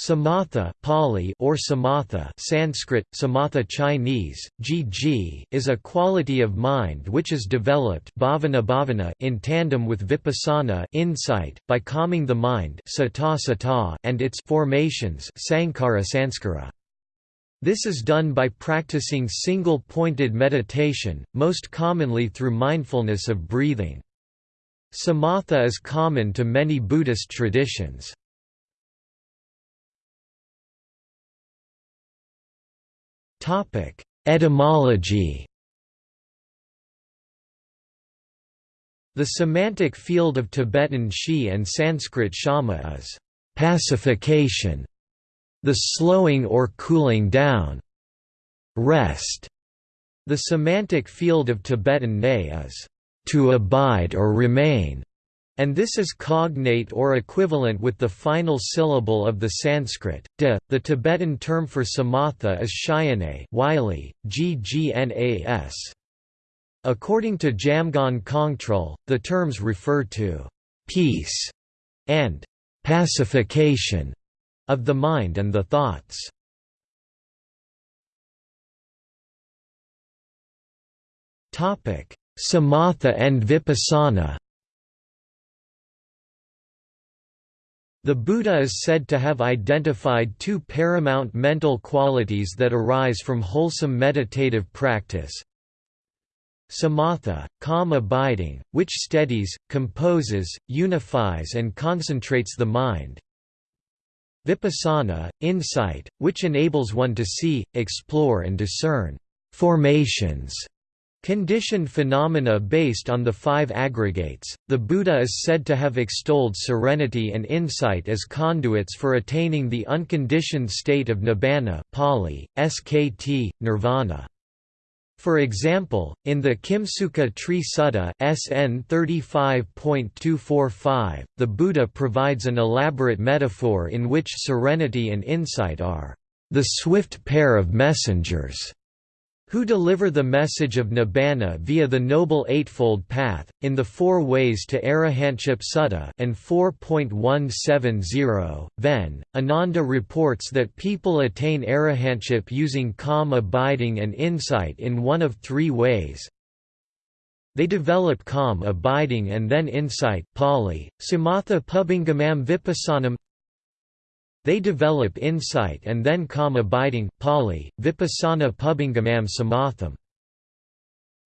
Samatha Pali or samatha Sanskrit, samatha Chinese, gg is a quality of mind which is developed bhavana bhavana in tandem with vipassana insight, by calming the mind sata sata and its formations sankhara sanskara. This is done by practicing single-pointed meditation, most commonly through mindfulness of breathing. Samatha is common to many Buddhist traditions. Topic: Etymology. The semantic field of Tibetan shi and Sanskrit shama is pacification, the slowing or cooling down, rest. The semantic field of Tibetan ne is to abide or remain, and this is cognate or equivalent with the final syllable of the Sanskrit, de. The Tibetan term for samatha is shayane Wylie, ggnas. According to Jamgon Kongtrul, the terms refer to peace and pacification of the mind and the thoughts. Samatha and vipassana The Buddha is said to have identified two paramount mental qualities that arise from wholesome meditative practice. Samatha, calm abiding, which steadies, composes, unifies and concentrates the mind. Vipassana, insight, which enables one to see, explore and discern formations Conditioned phenomena based on the five aggregates, the Buddha is said to have extolled serenity and insight as conduits for attaining the unconditioned state of nibbana Pali, SKT, nirvana. For example, in the Kimsuka Tree Sutta SN 35.245, the Buddha provides an elaborate metaphor in which serenity and insight are the swift pair of messengers who deliver the message of Nibbana via the Noble Eightfold Path, in the Four Ways to Arahantship Sutta and 4.170, Ven, Ananda reports that people attain arahantship using calm abiding and insight in one of three ways. They develop calm abiding and then insight Pali, Samatha Pubbangamam Vipassanam they develop insight and then calm abiding Pali, Vipassana Pubbangamam Samatham.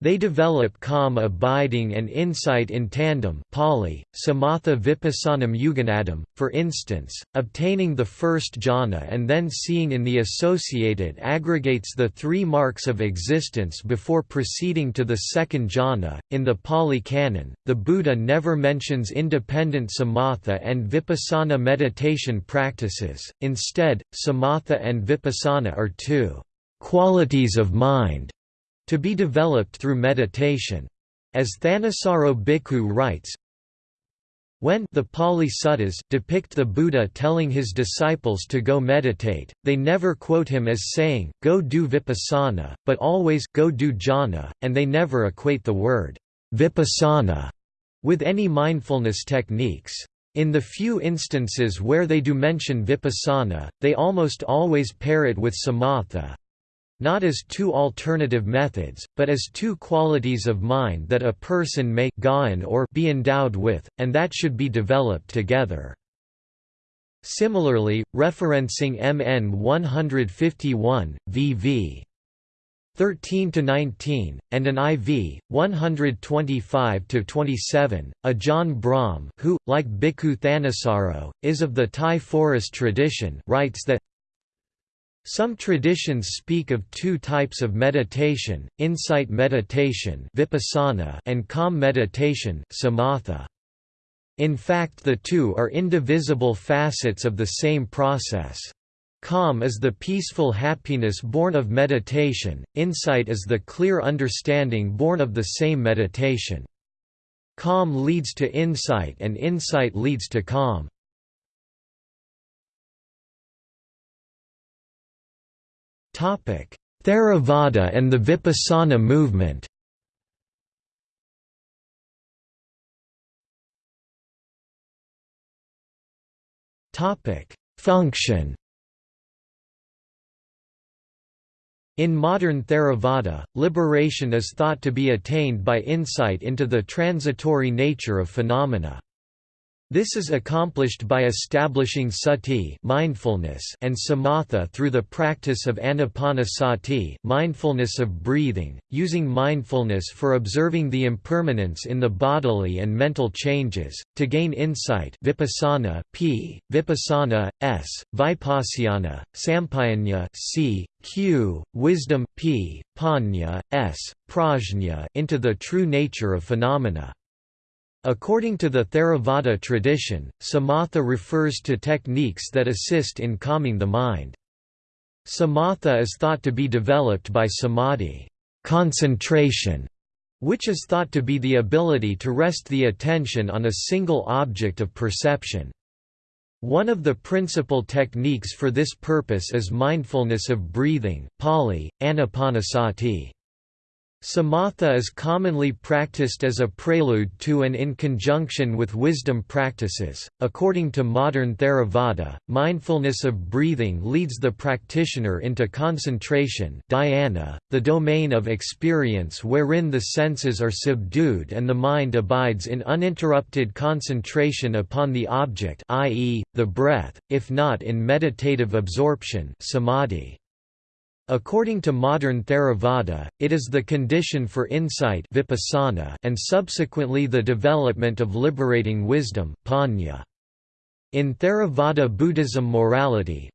They develop calm abiding and insight in tandem Pali, Samatha Vipassanam Yuganaddham, for instance, obtaining the first jhana and then seeing in the associated aggregates the three marks of existence before proceeding to the second jhana. In the Pali Canon, the Buddha never mentions independent samatha and vipassana meditation practices, instead, samatha and vipassana are two qualities of mind to be developed through meditation. As Thanissaro Bhikkhu writes, when the Pali Suttas depict the Buddha telling his disciples to go meditate, they never quote him as saying, go do vipassana, but always go do jhana, and they never equate the word vipassana with any mindfulness techniques. In the few instances where they do mention vipassana, they almost always pair it with samatha, not as two alternative methods, but as two qualities of mind that a person may or be endowed with, and that should be developed together. Similarly, referencing MN 151, VV 13 to 19, and an IV 125 to 27. Ajahn Brahm, who, like Bhikkhu Thanissaro, is of the Thai forest tradition, writes that some traditions speak of two types of meditation, insight meditation vipassana and calm meditation samatha. In fact the two are indivisible facets of the same process. Calm is the peaceful happiness born of meditation, insight is the clear understanding born of the same meditation. Calm leads to insight and insight leads to calm. Theravada and the Vipassana movement. Function. In modern Theravada, liberation is thought to be attained by insight into the transitory nature of phenomena. This is accomplished by establishing sati mindfulness and samatha through the practice of anapanasati mindfulness of breathing, using mindfulness for observing the impermanence in the bodily and mental changes, to gain insight vipassana p, vipassana, s, vipassana, sampayanya c, q, wisdom p, panya, s, prajna into the true nature of phenomena. According to the Theravada tradition, samatha refers to techniques that assist in calming the mind. Samatha is thought to be developed by samadhi concentration, which is thought to be the ability to rest the attention on a single object of perception. One of the principal techniques for this purpose is mindfulness of breathing Pali, anapanasati. Samatha is commonly practiced as a prelude to and in conjunction with wisdom practices. According to modern Theravada, mindfulness of breathing leads the practitioner into concentration, dhyana, the domain of experience wherein the senses are subdued and the mind abides in uninterrupted concentration upon the object, i.e., the breath, if not in meditative absorption, samadhi. According to modern Theravada, it is the condition for insight vipassana and subsequently the development of liberating wisdom panya. In Theravada Buddhism morality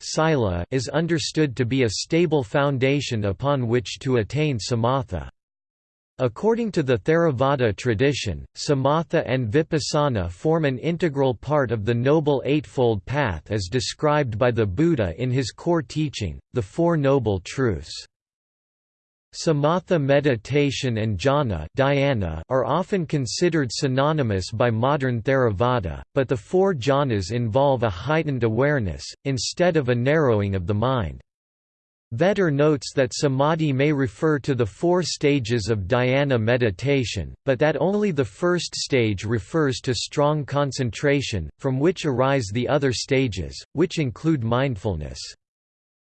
is understood to be a stable foundation upon which to attain samatha. According to the Theravada tradition, samatha and vipassana form an integral part of the Noble Eightfold Path as described by the Buddha in his core teaching, the Four Noble Truths. Samatha meditation and jhana dhyana are often considered synonymous by modern Theravada, but the four jhanas involve a heightened awareness, instead of a narrowing of the mind. Vetter notes that samadhi may refer to the four stages of dhyana meditation, but that only the first stage refers to strong concentration, from which arise the other stages, which include mindfulness.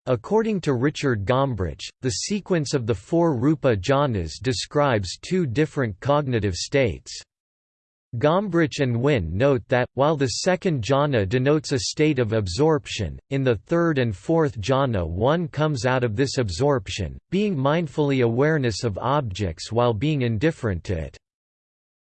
According to Richard Gombrich, the sequence of the four rupa jhanas describes two different cognitive states. Gombrich and Wynne note that, while the second jhana denotes a state of absorption, in the third and fourth jhana one comes out of this absorption, being mindfully awareness of objects while being indifferent to it.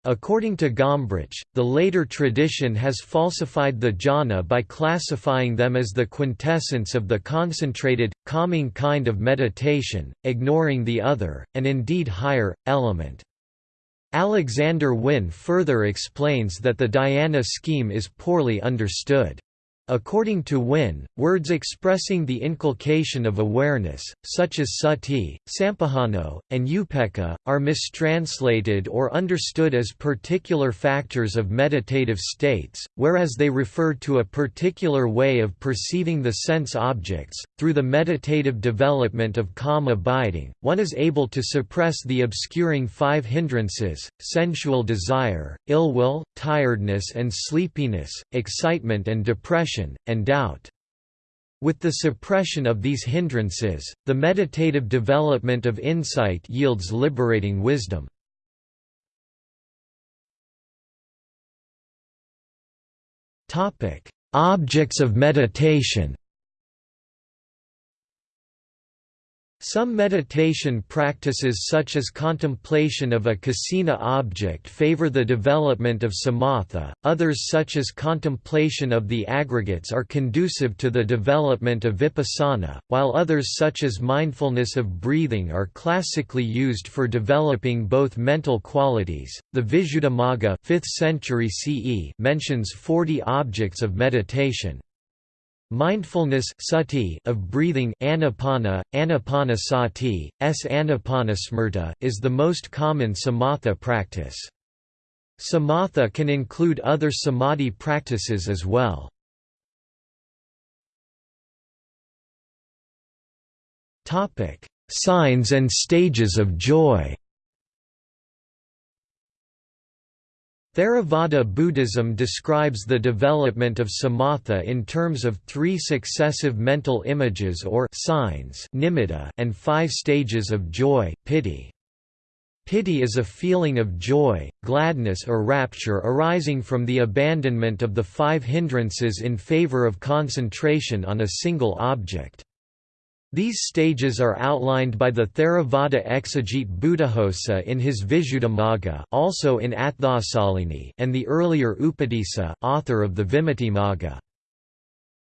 According to Gombrich, the later tradition has falsified the jhana by classifying them as the quintessence of the concentrated, calming kind of meditation, ignoring the other, and indeed higher, element. Alexander Wynne further explains that the dhyana scheme is poorly understood. According to Wynne, words expressing the inculcation of awareness, such as sati, sampajano, and upekkha, are mistranslated or understood as particular factors of meditative states, whereas they refer to a particular way of perceiving the sense objects. Through the meditative development of calm abiding, one is able to suppress the obscuring five hindrances sensual desire, ill will, tiredness and sleepiness, excitement and depression and doubt. With the suppression of these hindrances, the meditative development of insight yields liberating wisdom. Objects of meditation Some meditation practices such as contemplation of a kasina object favor the development of samatha, others such as contemplation of the aggregates are conducive to the development of vipassana, while others such as mindfulness of breathing are classically used for developing both mental qualities. The Visuddhimagga 5th century CE mentions 40 objects of meditation. Mindfulness sati of breathing anapana, anapanasati, s anapanasmarta is the most common samatha practice. Samatha can include other samadhi practices as well. Signs and stages of joy Theravada Buddhism describes the development of samatha in terms of three successive mental images or signs and five stages of joy, piti. Piti is a feeling of joy, gladness or rapture arising from the abandonment of the five hindrances in favor of concentration on a single object. These stages are outlined by the Theravada exegete Buddhaghosa in his Visuddhimagga also in Atthasalini and the earlier Upatissa author of the Vimuttimagga.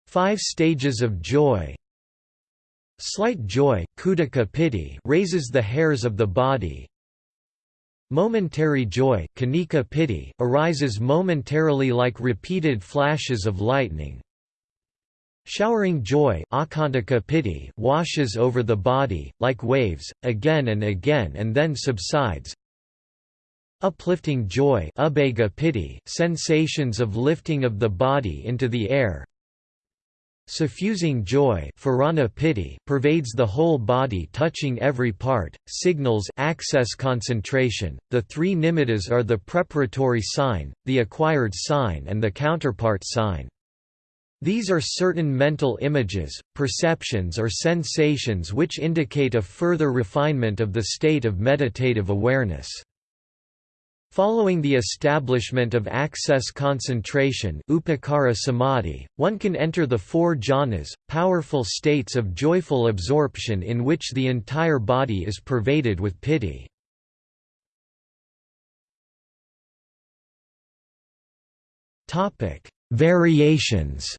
Five stages of joy. Slight joy khuddaka piti raises the hairs of the body, Momentary joy khanika piti arises momentarily like repeated flashes of lightning, Showering joy piti washes over the body, like waves, again and again and then subsides. Uplifting joy piti sensations of lifting of the body into the air. Suffusing joy piti pervades the whole body touching every part, signals access concentration. The three nimittas are the preparatory sign, the acquired sign and the counterpart sign. These are certain mental images, perceptions or sensations which indicate a further refinement of the state of meditative awareness. Following the establishment of access concentration upacara samadhi, one can enter the four jhanas, powerful states of joyful absorption in which the entire body is pervaded with piti. Variations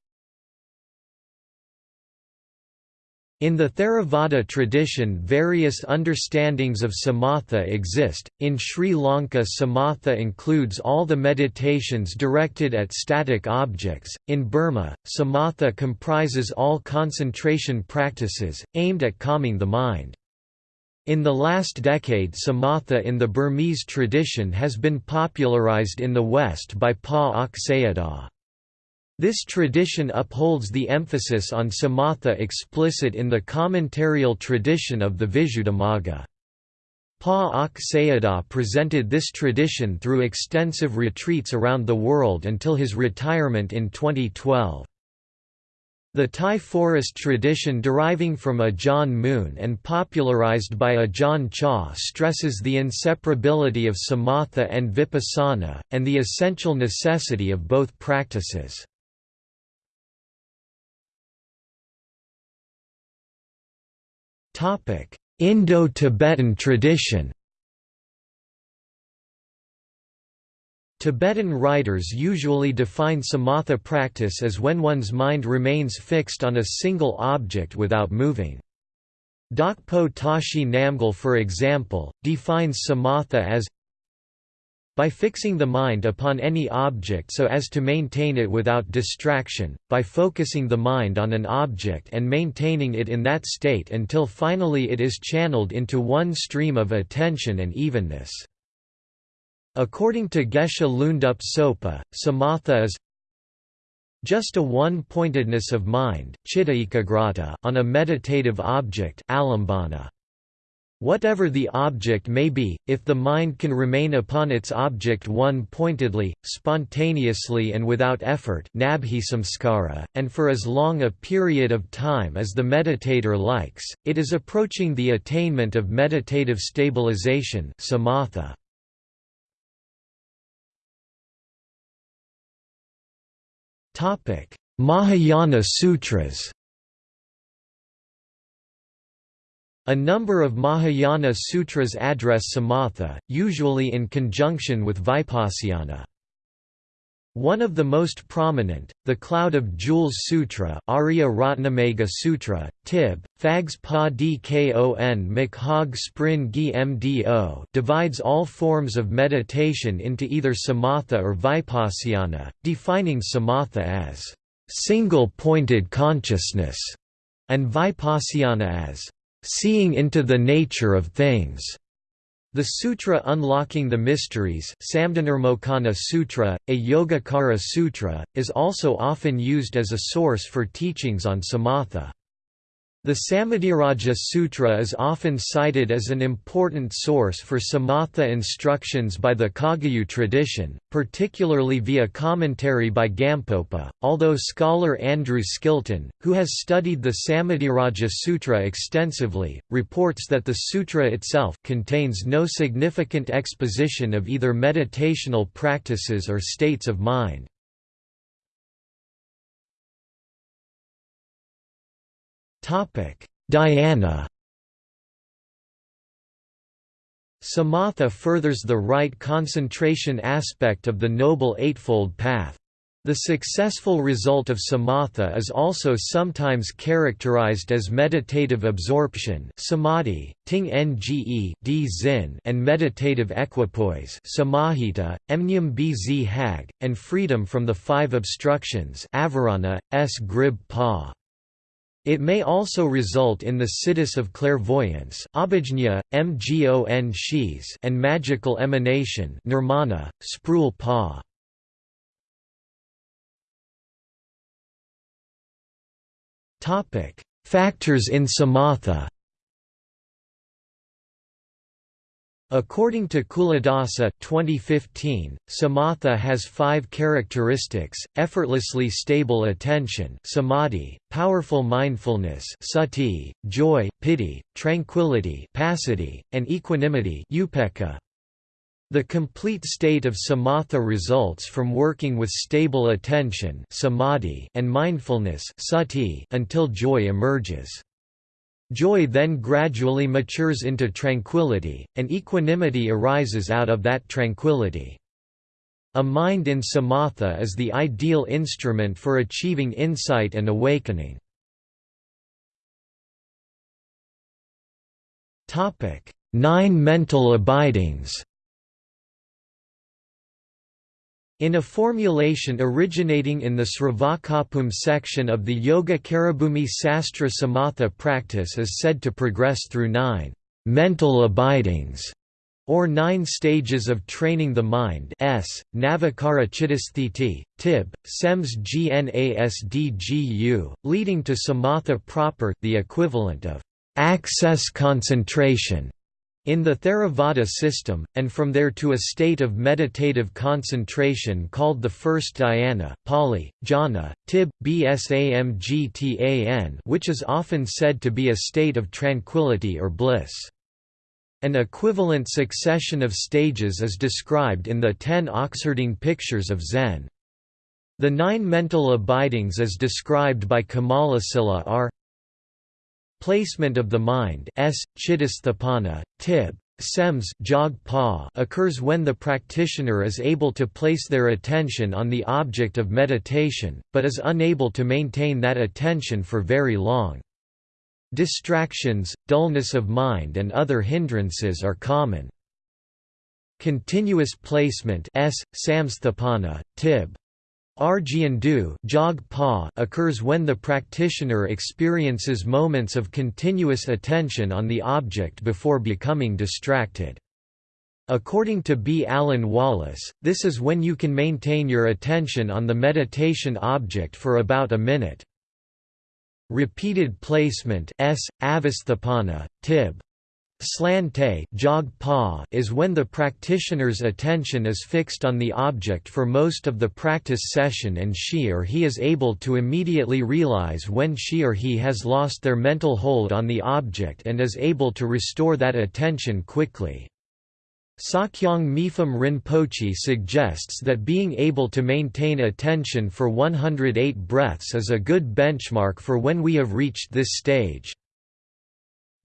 In the Theravada tradition various understandings of samatha exist, in Sri Lanka samatha includes all the meditations directed at static objects, in Burma, samatha comprises all concentration practices, aimed at calming the mind. In the last decade samatha in the Burmese tradition has been popularized in the West by Pa Auk Sayadaw. This tradition upholds the emphasis on samatha explicit in the commentarial tradition of the Visuddhimagga. Pa Sayadaw presented this tradition through extensive retreats around the world until his retirement in 2012. The Thai forest tradition deriving from Ajahn Mun and popularized by Ajahn Chah stresses the inseparability of samatha and vipassana, and the essential necessity of both practices. Indo-Tibetan tradition Tibetan writers usually define samatha practice as when one's mind remains fixed on a single object without moving. Dakpo Tashi Namgyal for example, defines samatha as by fixing the mind upon any object so as to maintain it without distraction, by focusing the mind on an object and maintaining it in that state until finally it is channeled into one stream of attention and evenness. According to Geshe Lhundub Sopa, samatha is just a one-pointedness of mind on a meditative object alambana. Whatever the object may be, if the mind can remain upon its object one-pointedly, spontaneously and without effort and for as long a period of time as the meditator likes, it is approaching the attainment of meditative stabilization samatha. Mahayana Sutras A number of Mahayana sutras address samatha, usually in conjunction with vipassana. One of the most prominent, the Cloud of Jewels Sutra Arya Ratnamegha Sutra, Tib, Fags Pa Dkon Makhag Sprin Gi Mdo divides all forms of meditation into either samatha or vipassana, defining samatha as single-pointed consciousness, and vipassana as Seeing into the Nature of Things. The Sutra Unlocking the Mysteries Sutra, a Yogacara Sutra, is also often used as a source for teachings on samatha. The Samadhiraja Sutra is often cited as an important source for samatha instructions by the Kagyu tradition, particularly via commentary by Gampopa, although scholar Andrew Skilton, who has studied the Samadhiraja Sutra extensively, reports that the sutra itself contains no significant exposition of either meditational practices or states of mind. Dhyana Samatha furthers the right concentration aspect of the Noble Eightfold Path. The successful result of samatha is also sometimes characterized as meditative absorption samadhi, ting nge and meditative equipoise samahita, bz hag, and freedom from the five obstructions avarana, s grib pa. It may also result in the siddhis of clairvoyance abhijñā, mgon and magical emanation nirmana, sprul pa. Factors in samatha According to Culadasa 2015, samatha has five characteristics, effortlessly stable attention samadhi, powerful mindfulness sati, joy, piti, tranquility passaddhi, and equanimity upekkha. The complete state of samatha results from working with stable attention samadhi and mindfulness sati until joy emerges. Joy then gradually matures into tranquility, and equanimity arises out of that tranquility. A mind in samatha is the ideal instrument for achieving insight and awakening. Nine mental abidings In a formulation originating in the Sravakabhumi section of the Yogacarabhumi Sastra Samatha practice is said to progress through nine mental abidings or nine stages of training the mind s, Navikara Chittasthiti, Tib, Sems Gnasdgu, leading to samatha proper the equivalent of access concentration in the Theravada system, and from there to a state of meditative concentration called the first dhyana Pali, jhana, tib, bsamgtan which is often said to be a state of tranquility or bliss. An equivalent succession of stages is described in the ten Oxherding pictures of Zen. The nine mental abidings as described by Kamalasila are Placement of the mind s. Chittasthapana, tib. Sems jog pa occurs when the practitioner is able to place their attention on the object of meditation, but is unable to maintain that attention for very long. Distractions, dullness of mind and other hindrances are common. Continuous placement s. Samsthapana, tib. Arjiandu occurs when the practitioner experiences moments of continuous attention on the object before becoming distracted. According to B. Alan Wallace, this is when you can maintain your attention on the meditation object for about a minute. Repeated placement s. Avasthapana, tib. Slante is when the practitioner's attention is fixed on the object for most of the practice session and she or he is able to immediately realize when she or he has lost their mental hold on the object and is able to restore that attention quickly. Sakyong Mipham Rinpoche suggests that being able to maintain attention for 108 breaths is a good benchmark for when we have reached this stage.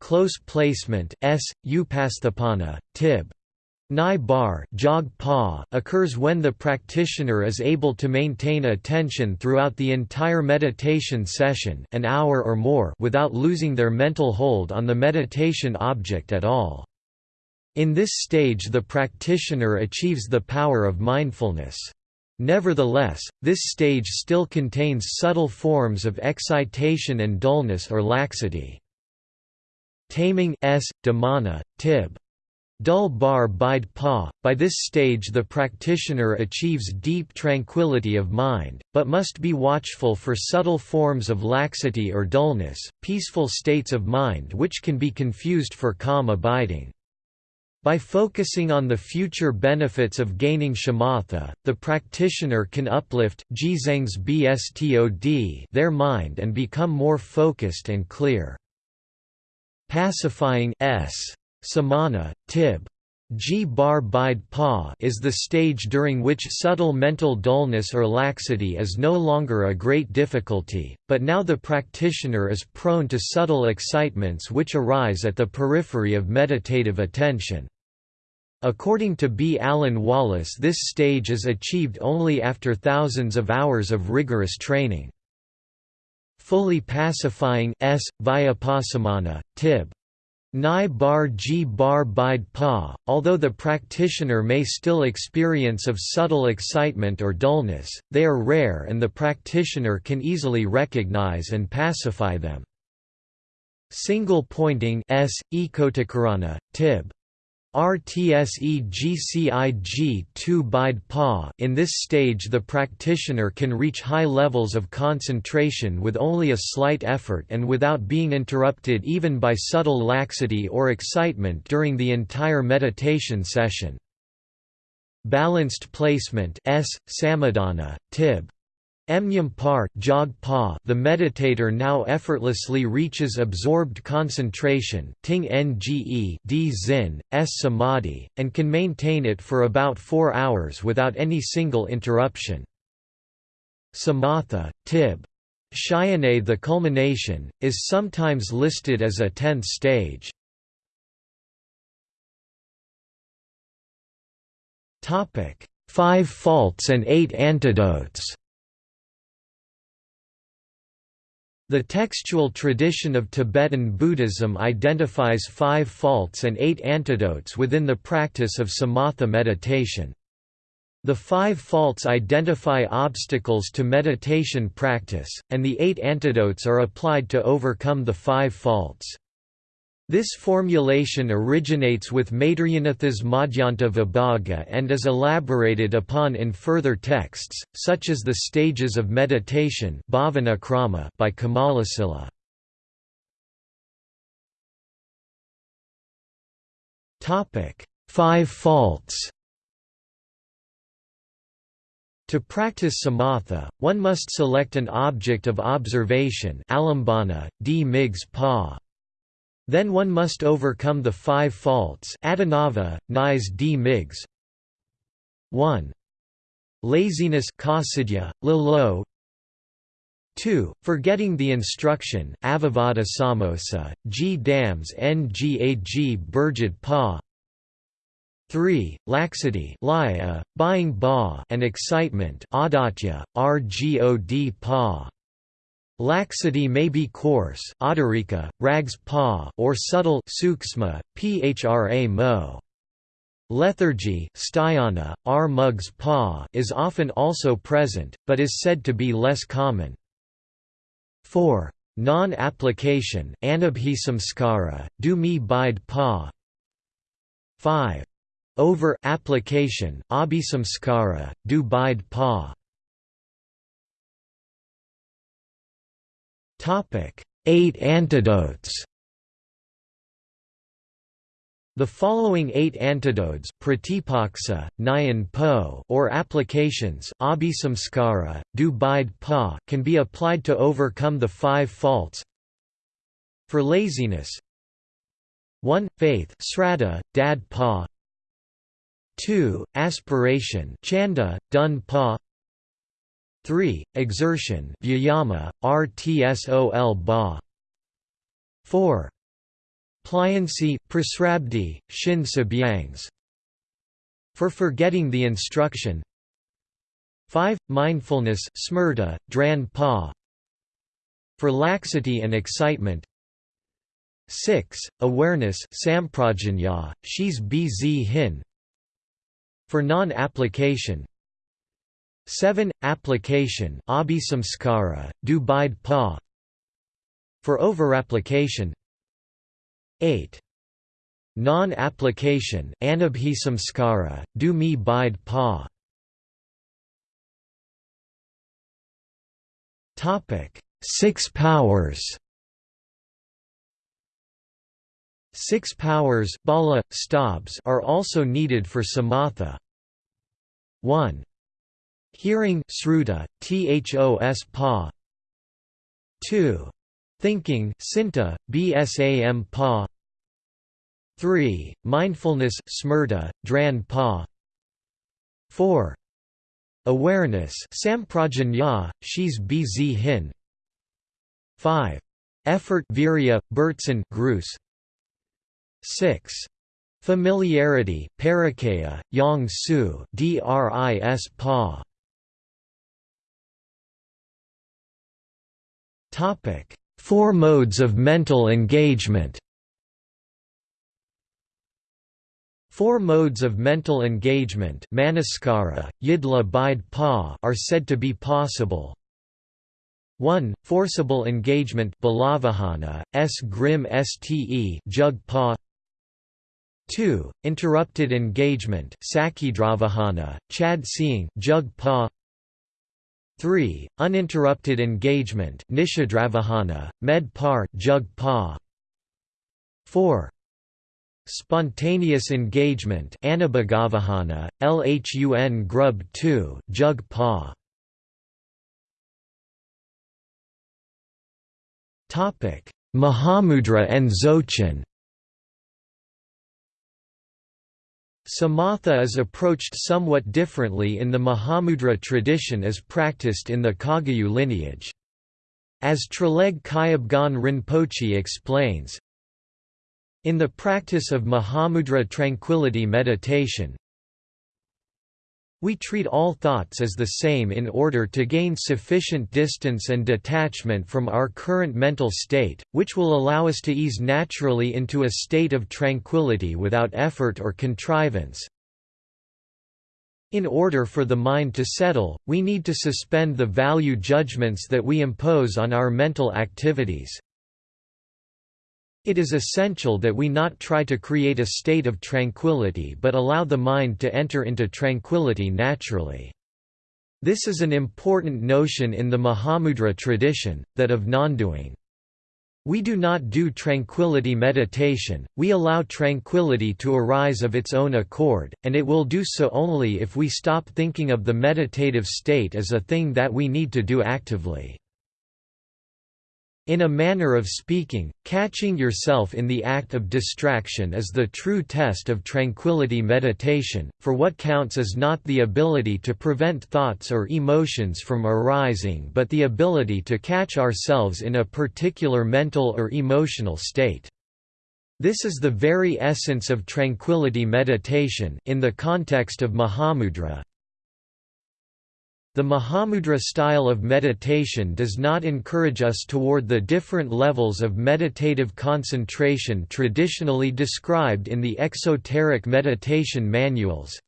Close placement s. Upasthapana, tib. Nai bar jog pa occurs when the practitioner is able to maintain attention throughout the entire meditation session an hour or more without losing their mental hold on the meditation object at all. In this stage the practitioner achieves the power of mindfulness. Nevertheless, this stage still contains subtle forms of excitation and dullness or laxity. Taming s. Damana, Tib. Dul bar bide pa. By this stage the practitioner achieves deep tranquility of mind, but must be watchful for subtle forms of laxity or dullness, peaceful states of mind which can be confused for calm abiding. By focusing on the future benefits of gaining shamatha, the practitioner can uplift their mind and become more focused and clear. Pacifying s. Samana, Tib. G bar bide pa is the stage during which subtle mental dullness or laxity is no longer a great difficulty, but now the practitioner is prone to subtle excitements which arise at the periphery of meditative attention. According to B. Alan Wallace this stage is achieved only after thousands of hours of rigorous training. Fully pacifying s. Vyapasamana, Tib. Nai bar g bar bide pa, although the practitioner may still experience of subtle excitement or dullness, they are rare and the practitioner can easily recognize and pacify them. Single pointing s. Ekotikarana, tib. RTSEGCIG2 bide pa in this stage the practitioner can reach high levels of concentration with only a slight effort and without being interrupted even by subtle laxity or excitement during the entire meditation session. Balanced placement S. Samadhana, Tib. Emnyam par, jog pa the meditator now effortlessly reaches absorbed concentration ting nge d zin, s samadhi, and can maintain it for about four hours without any single interruption. Samatha, tib. Shayane the culmination, is sometimes listed as a tenth stage. Five faults and eight antidotes The textual tradition of Tibetan Buddhism identifies five faults and eight antidotes within the practice of samatha meditation. The five faults identify obstacles to meditation practice, and the eight antidotes are applied to overcome the five faults. This formulation originates with Maitreyanatha's Madhyanta Vibhaga and is elaborated upon in further texts, such as the Stages of Meditation by Kamalasila. Five faults To practice samatha, one must select an object of observation alambana, d migs pa. Then one must overcome the five faults Adinava, Nais d migs 1. Laziness kasidya, lilo 2. Forgetting the instruction avivada samosa, g dams ngag burjid pa 3. Laxity laya, buying ba and excitement adatya, rgod pa Laxity may be coarse adarika, rags pa or subtle suksma, phra mo. Lethargy sthayana, r mugs pa is often also present, but is said to be less common. 4. Non-application anabhisamskara, do me bide pa 5. Over-application abhisamskara, do bide pa Topic: Eight antidotes. The following eight antidotes pratipaksa, nyan po or applications abhisamskara, du pa can be applied to overcome the five faults. For laziness 1. Faith sraddha, dad pa 2. Aspiration chanda, dun pa 3. Exertion vyayama, rtsol ba 4. Pliancy, prasrabdhi, shin sabyangs For forgetting the instruction 5. Mindfulness smrta, dran pa For laxity and excitement 6. Awareness samprajanya, shis bz hin For non-application 7. Application abhisamskara, du bide pa. For overapplication 8. non-application anubhi samskara, do bide pa. Six powers Six powers bala, stabs are also needed for samatha. 1. Hearing sruta, thos pa. 2. Thinking sinta, bsam pa. 3. Mindfulness smrta, dran pa. 4. Awareness samprajanya, shis bz hin 5. Effort virya, Bertson Gruss 6. Familiarity, Parakaya, Yang Su Dris Pa. Topic: Four modes of mental engagement. Four modes of mental engagement manaskara, yidla bide pa are said to be possible. 1. Forcible engagement balavahana, s grim ste jug pa 2. Interrupted engagement sakidravahana, chad seeing jug pa 3. Uninterrupted engagement nishadravahana, med par jug pa 4. Spontaneous engagement Anabhagavahana, Lhun grub 2 jug pa. Mahamudra and Dzogchen Samatha is approached somewhat differently in the Mahamudra tradition as practiced in the Kagyu lineage. As Traleg Kyabgon Rinpoche explains, in the practice of Mahamudra tranquility meditation, we treat all thoughts as the same in order to gain sufficient distance and detachment from our current mental state, which will allow us to ease naturally into a state of tranquility without effort or contrivance. In order for the mind to settle, we need to suspend the value judgments that we impose on our mental activities. It is essential that we not try to create a state of tranquility but allow the mind to enter into tranquility naturally. This is an important notion in the Mahamudra tradition, that of non-doing. We do not do tranquility meditation, we allow tranquility to arise of its own accord, and it will do so only if we stop thinking of the meditative state as a thing that we need to do actively. In a manner of speaking, catching yourself in the act of distraction is the true test of tranquility meditation, for what counts is not the ability to prevent thoughts or emotions from arising but the ability to catch ourselves in a particular mental or emotional state. This is the very essence of tranquility meditation in the context of Mahamudra, the Mahamudra style of meditation does not encourage us toward the different levels of meditative concentration traditionally described in the exoteric meditation manuals.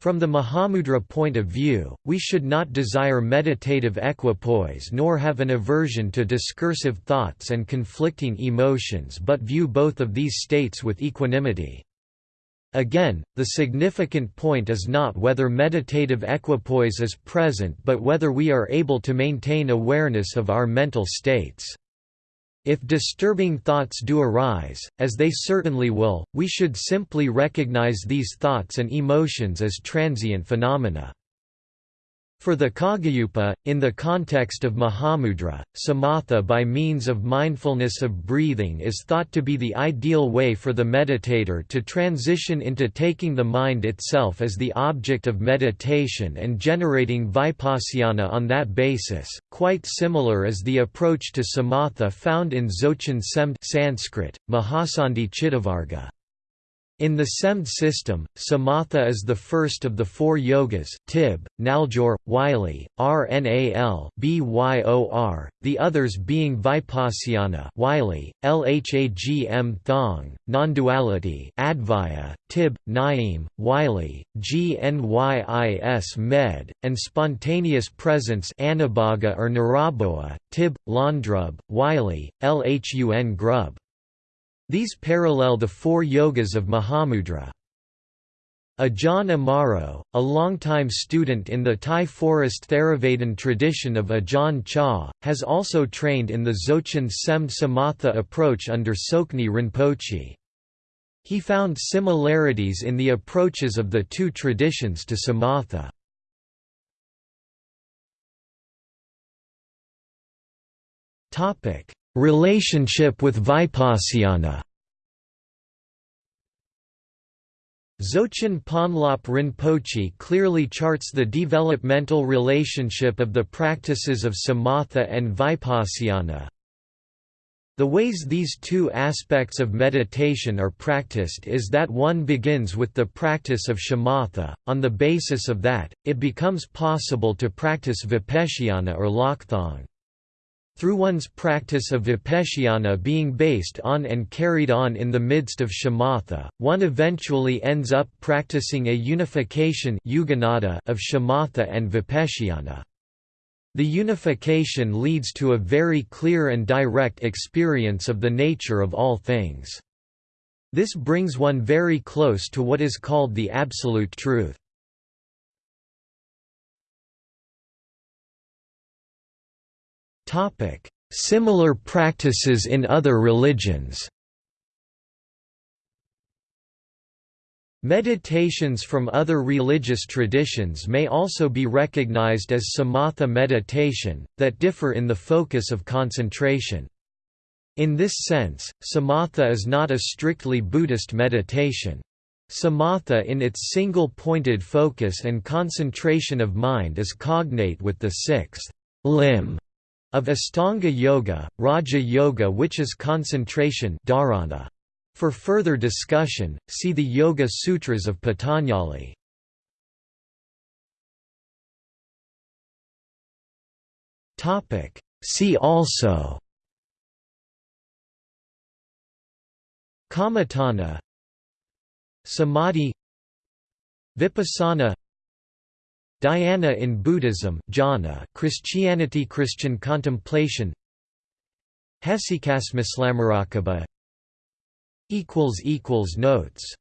From the Mahamudra point of view, we should not desire meditative equipoise nor have an aversion to discursive thoughts and conflicting emotions but view both of these states with equanimity. Again, the significant point is not whether meditative equipoise is present but whether we are able to maintain awareness of our mental states. If disturbing thoughts do arise, as they certainly will, we should simply recognize these thoughts and emotions as transient phenomena. For the Kagyupa, in the context of Mahamudra, samatha by means of mindfulness of breathing is thought to be the ideal way for the meditator to transition into taking the mind itself as the object of meditation and generating vipassana on that basis, quite similar is the approach to samatha found in Dzogchen Semd Sanskrit, Mahasandhi Chittavarga. In the Semd system, samatha is the first of the four yogas, tib, naljor, wylie, rnal, byor, the others being vipassana wylie, lhagm thong, non-duality advaya, tib, naim, wylie, gnys med, and spontaneous presence anabhaga or niraboa, tib, landrub, wylie, lhun grub. These parallel the four yogas of Mahamudra. Ajahn Amaro, a longtime student in the Thai forest Theravadan tradition of Ajahn Chah, has also trained in the Dzogchen Semd Samatha approach under Tsoknyi Rinpoche. He found similarities in the approaches of the two traditions to samatha. Relationship with Vipassana Dzogchen Ponlop Rinpoche clearly charts the developmental relationship of the practices of samatha and vipassana. The ways these two aspects of meditation are practiced is that one begins with the practice of shamatha, on the basis of that, it becomes possible to practice vipassana or lhagthong. Through one's practice of vipassana being based on and carried on in the midst of shamatha, one eventually ends up practicing a unification of shamatha and vipassana. The unification leads to a very clear and direct experience of the nature of all things. This brings one very close to what is called the Absolute Truth. Topic: Similar practices in other religions. Meditations from other religious traditions may also be recognized as samatha meditation, that differ in the focus of concentration. In this sense, samatha is not a strictly Buddhist meditation. Samatha in its single-pointed focus and concentration of mind is cognate with the sixth limb of Astanga Yoga, Raja Yoga which is concentration dharana. For further discussion, see the Yoga Sutras of Patanjali. See also Kammatthana Samadhi Vipassana Dhyana in Buddhism jhana Christianity Christian contemplation Hesychasma Notes